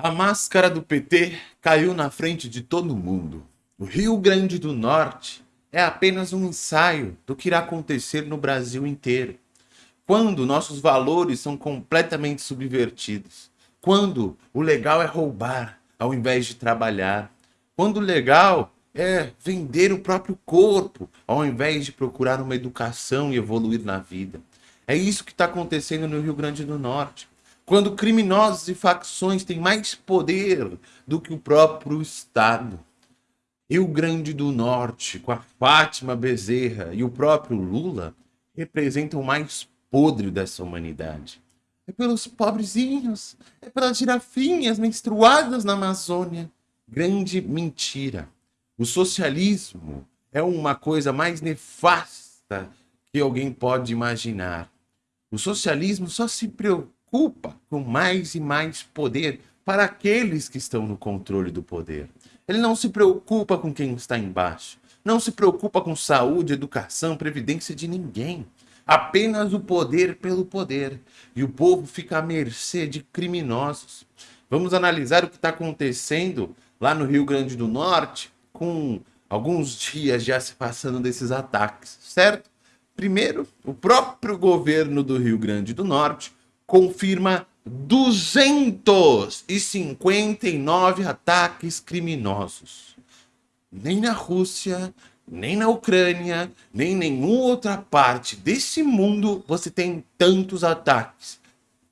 A máscara do PT caiu na frente de todo mundo. O Rio Grande do Norte é apenas um ensaio do que irá acontecer no Brasil inteiro. Quando nossos valores são completamente subvertidos. Quando o legal é roubar ao invés de trabalhar. Quando o legal é vender o próprio corpo ao invés de procurar uma educação e evoluir na vida. É isso que está acontecendo no Rio Grande do Norte quando criminosos e facções têm mais poder do que o próprio Estado. Rio Grande do Norte, com a Fátima Bezerra e o próprio Lula, representam o mais podre dessa humanidade. É pelos pobrezinhos, é pelas girafinhas menstruadas na Amazônia. Grande mentira. O socialismo é uma coisa mais nefasta que alguém pode imaginar. O socialismo só se preocupa preocupa com mais e mais poder para aqueles que estão no controle do poder. Ele não se preocupa com quem está embaixo. Não se preocupa com saúde, educação, previdência de ninguém. Apenas o poder pelo poder. E o povo fica à mercê de criminosos. Vamos analisar o que está acontecendo lá no Rio Grande do Norte, com alguns dias já se passando desses ataques, certo? Primeiro, o próprio governo do Rio Grande do Norte confirma 259 ataques criminosos. Nem na Rússia, nem na Ucrânia, nem em nenhuma outra parte desse mundo você tem tantos ataques.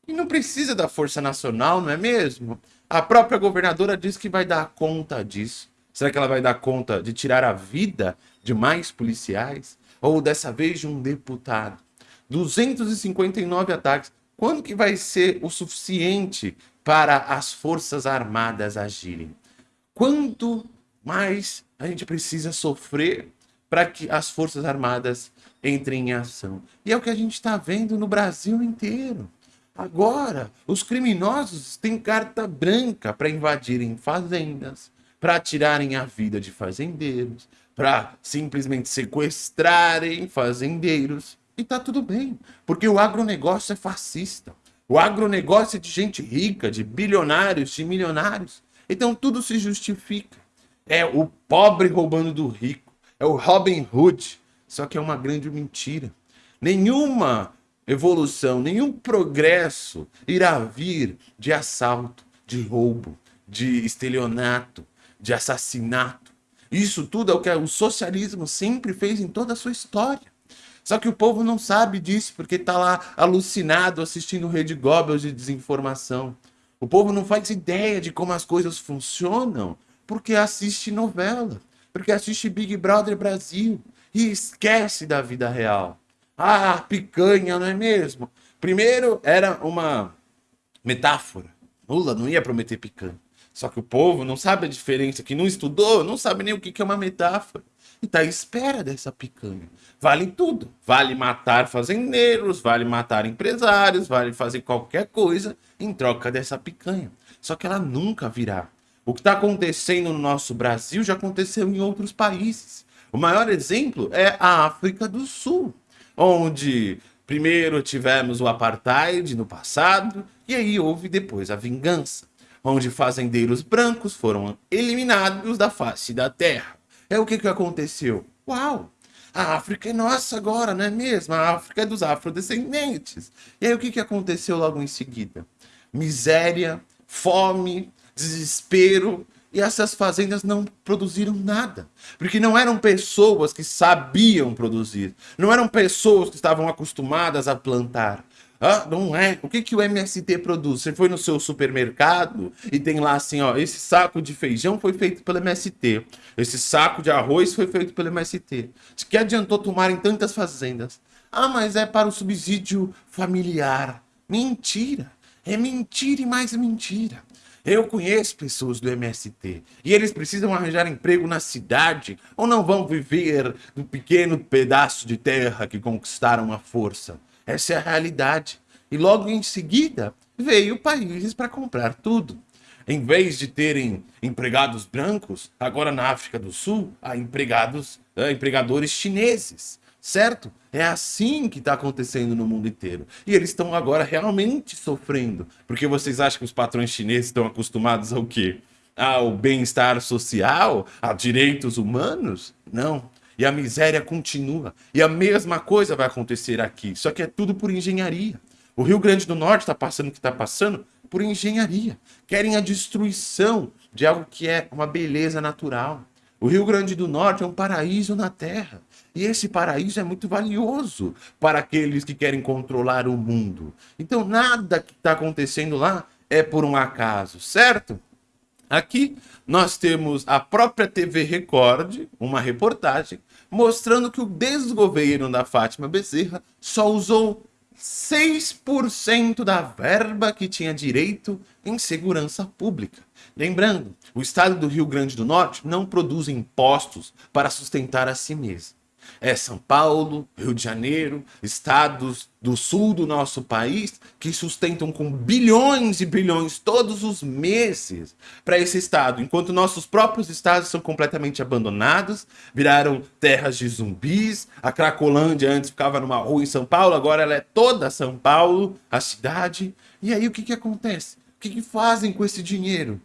E não precisa da Força Nacional, não é mesmo? A própria governadora diz que vai dar conta disso. Será que ela vai dar conta de tirar a vida de mais policiais? Ou dessa vez de um deputado? 259 ataques. Quando que vai ser o suficiente para as Forças Armadas agirem? Quanto mais a gente precisa sofrer para que as Forças Armadas entrem em ação? E é o que a gente está vendo no Brasil inteiro. Agora, os criminosos têm carta branca para invadirem fazendas, para tirarem a vida de fazendeiros, para simplesmente sequestrarem fazendeiros. E tá tudo bem, porque o agronegócio é fascista. O agronegócio é de gente rica, de bilionários, de milionários. Então tudo se justifica. É o pobre roubando do rico. É o Robin Hood. Só que é uma grande mentira. Nenhuma evolução, nenhum progresso irá vir de assalto, de roubo, de estelionato, de assassinato. Isso tudo é o que o socialismo sempre fez em toda a sua história. Só que o povo não sabe disso, porque está lá alucinado assistindo Rede Goebbels de desinformação. O povo não faz ideia de como as coisas funcionam, porque assiste novela, porque assiste Big Brother Brasil e esquece da vida real. Ah, picanha, não é mesmo? Primeiro era uma metáfora. Lula não ia prometer picanha. Só que o povo não sabe a diferença, que não estudou, não sabe nem o que é uma metáfora e tá à espera dessa picanha. Vale tudo. Vale matar fazendeiros, vale matar empresários, vale fazer qualquer coisa em troca dessa picanha. Só que ela nunca virá. O que está acontecendo no nosso Brasil já aconteceu em outros países. O maior exemplo é a África do Sul, onde primeiro tivemos o apartheid no passado e aí houve depois a vingança, onde fazendeiros brancos foram eliminados da face da terra. É o que, que aconteceu? Uau! A África é nossa agora, não é mesmo? A África é dos afrodescendentes. E aí o que, que aconteceu logo em seguida? Miséria, fome, desespero, e essas fazendas não produziram nada. Porque não eram pessoas que sabiam produzir. Não eram pessoas que estavam acostumadas a plantar. Ah, não é. O que, que o MST produz? Você foi no seu supermercado e tem lá assim, ó, esse saco de feijão foi feito pelo MST. Esse saco de arroz foi feito pelo MST. De que adiantou tomarem tantas fazendas? Ah, mas é para o subsídio familiar. Mentira. É mentira e mais mentira. Eu conheço pessoas do MST e eles precisam arranjar emprego na cidade ou não vão viver no pequeno pedaço de terra que conquistaram à força. Essa é a realidade. E logo em seguida veio países para comprar tudo. Em vez de terem empregados brancos, agora na África do Sul há empregados, empregadores chineses. certo? É assim que está acontecendo no mundo inteiro. E eles estão agora realmente sofrendo. Porque vocês acham que os patrões chineses estão acostumados ao quê? Ao bem-estar social? A direitos humanos? Não. E a miséria continua. E a mesma coisa vai acontecer aqui. Só que é tudo por engenharia. O Rio Grande do Norte está passando o que está passando por engenharia. Querem a destruição de algo que é uma beleza natural. O Rio Grande do Norte é um paraíso na Terra. E esse paraíso é muito valioso para aqueles que querem controlar o mundo. Então, nada que está acontecendo lá é por um acaso, certo? Aqui nós temos a própria TV Record, uma reportagem, mostrando que o desgoverno da Fátima Bezerra só usou 6% da verba que tinha direito em segurança pública. Lembrando, o estado do Rio Grande do Norte não produz impostos para sustentar a si mesmo. É São Paulo, Rio de Janeiro, estados do sul do nosso país que sustentam com bilhões e bilhões todos os meses para esse estado, enquanto nossos próprios estados são completamente abandonados, viraram terras de zumbis. A Cracolândia antes ficava numa rua em São Paulo, agora ela é toda São Paulo, a cidade. E aí o que, que acontece? O que, que fazem com esse dinheiro?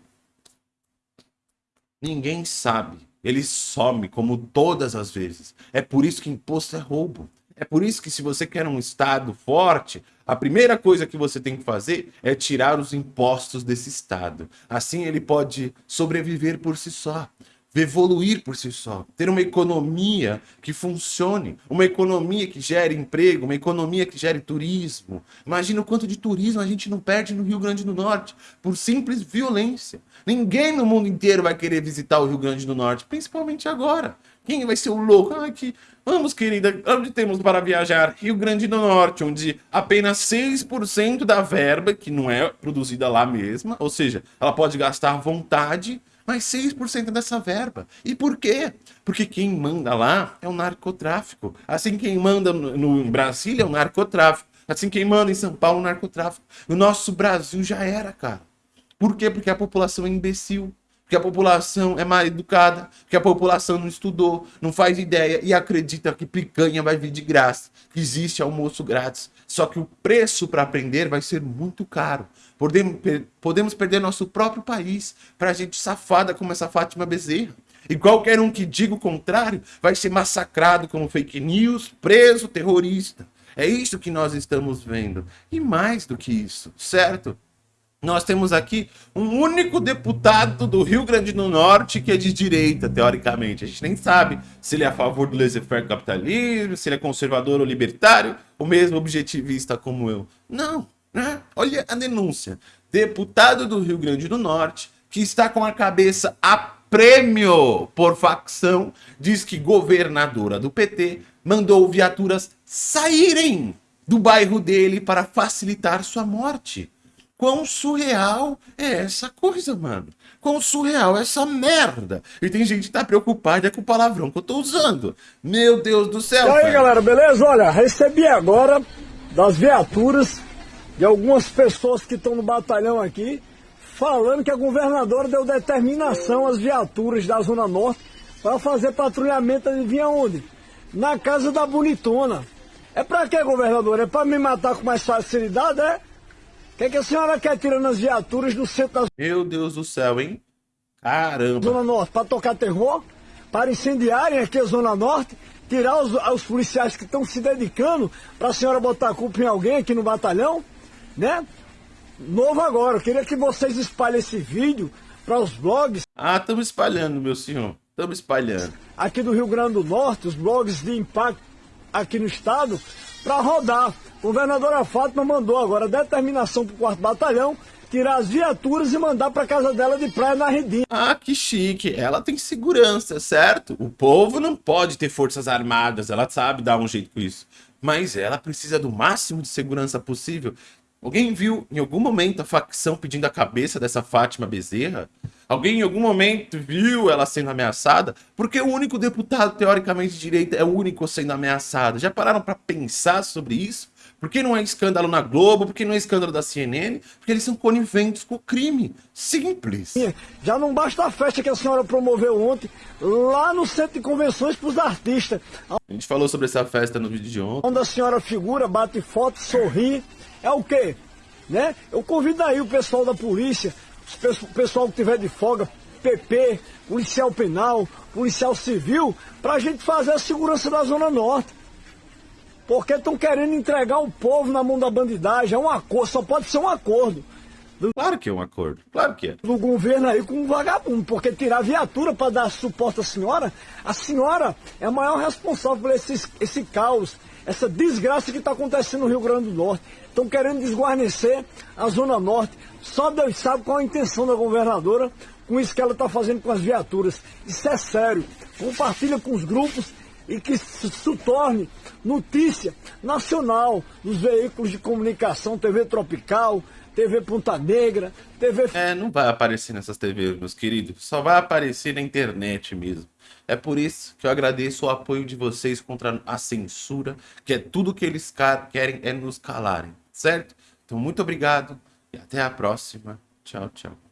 Ninguém sabe. Ele some, como todas as vezes. É por isso que imposto é roubo. É por isso que se você quer um Estado forte, a primeira coisa que você tem que fazer é tirar os impostos desse Estado. Assim ele pode sobreviver por si só evoluir por si só, ter uma economia que funcione, uma economia que gere emprego, uma economia que gere turismo. Imagina o quanto de turismo a gente não perde no Rio Grande do Norte por simples violência. Ninguém no mundo inteiro vai querer visitar o Rio Grande do Norte, principalmente agora. Quem vai ser o louco? Ah, que... Vamos, querida, onde temos para viajar? Rio Grande do Norte, onde apenas 6% da verba, que não é produzida lá mesma, ou seja, ela pode gastar à vontade, mas 6% dessa verba. E por quê? Porque quem manda lá é o narcotráfico. Assim quem manda no, no Brasília é o narcotráfico. Assim quem manda em São Paulo é o narcotráfico. O nosso Brasil já era, cara. Por quê? Porque a população é imbecil. Porque a população é mal educada, porque a população não estudou, não faz ideia e acredita que picanha vai vir de graça, que existe almoço grátis. Só que o preço para aprender vai ser muito caro. Podemos, podemos perder nosso próprio país para gente safada como essa Fátima Bezerra. E qualquer um que diga o contrário vai ser massacrado como fake news, preso, terrorista. É isso que nós estamos vendo. E mais do que isso, certo? Nós temos aqui um único deputado do Rio Grande do Norte que é de direita, teoricamente. A gente nem sabe se ele é a favor do laissez-faire capitalismo, se ele é conservador ou libertário, ou mesmo objetivista como eu. Não, né? Olha a denúncia. Deputado do Rio Grande do Norte que está com a cabeça a prêmio por facção, diz que governadora do PT mandou viaturas saírem do bairro dele para facilitar sua morte. Quão surreal é essa coisa, mano? Quão surreal é essa merda? E tem gente que tá preocupada com o palavrão que eu tô usando. Meu Deus do céu, E aí, velho. galera, beleza? Olha, recebi agora das viaturas de algumas pessoas que estão no batalhão aqui, falando que a governadora deu determinação às viaturas da Zona Norte para fazer patrulhamento, adivinha onde? Na casa da bonitona. É pra quê, governador? É pra me matar com mais facilidade, é? Que, que a senhora quer tirando as viaturas do centro da Meu Deus do céu, hein? Caramba. Zona Norte, para tocar terror, para incendiarem aqui a Zona Norte, tirar os, os policiais que estão se dedicando para a senhora botar a culpa em alguém aqui no batalhão, né? Novo agora, eu queria que vocês espalhem esse vídeo para os blogs. Ah, estamos espalhando, meu senhor. Estamos espalhando. Aqui do Rio Grande do Norte, os blogs de impacto aqui no estado, para rodar. Governadora Fátima mandou agora determinação para o quarto batalhão tirar as viaturas e mandar para casa dela de praia na Redinha. Ah, que chique. Ela tem segurança, certo? O povo não pode ter forças armadas, ela sabe dar um jeito com isso. Mas ela precisa do máximo de segurança possível. Alguém viu em algum momento a facção pedindo a cabeça dessa Fátima Bezerra? Alguém em algum momento viu ela sendo ameaçada? Porque o único deputado teoricamente de direita é o único sendo ameaçado. Já pararam para pensar sobre isso? Por que não é escândalo na Globo? Por que não é escândalo da CNN? Porque eles são coniventes com o crime. Simples. Já não basta a festa que a senhora promoveu ontem lá no centro de convenções para os artistas. A gente falou sobre essa festa no vídeo de ontem. Onde a senhora figura, bate foto, sorri. É o quê? Né? Eu convido aí o pessoal da polícia, o pessoal que tiver de folga, PP, policial penal, policial civil, para a gente fazer a segurança da Zona Norte. Porque estão querendo entregar o povo na mão da bandidagem. É um acordo, só pode ser um acordo. Claro que é um acordo, claro que é. Do governo aí com um vagabundo, porque tirar viatura para dar suporte à senhora, a senhora é a maior responsável por esse, esse caos, essa desgraça que está acontecendo no Rio Grande do Norte. Estão querendo desguarnecer a Zona Norte. Só Deus sabe qual a intenção da governadora com isso que ela está fazendo com as viaturas. Isso é sério. Compartilha com os grupos e que se torne notícia nacional nos veículos de comunicação, TV Tropical, TV Ponta Negra, TV. É, não vai aparecer nessas TVs, meus queridos. Só vai aparecer na internet mesmo. É por isso que eu agradeço o apoio de vocês contra a censura, que é tudo que eles querem é nos calarem, certo? Então, muito obrigado e até a próxima. Tchau, tchau.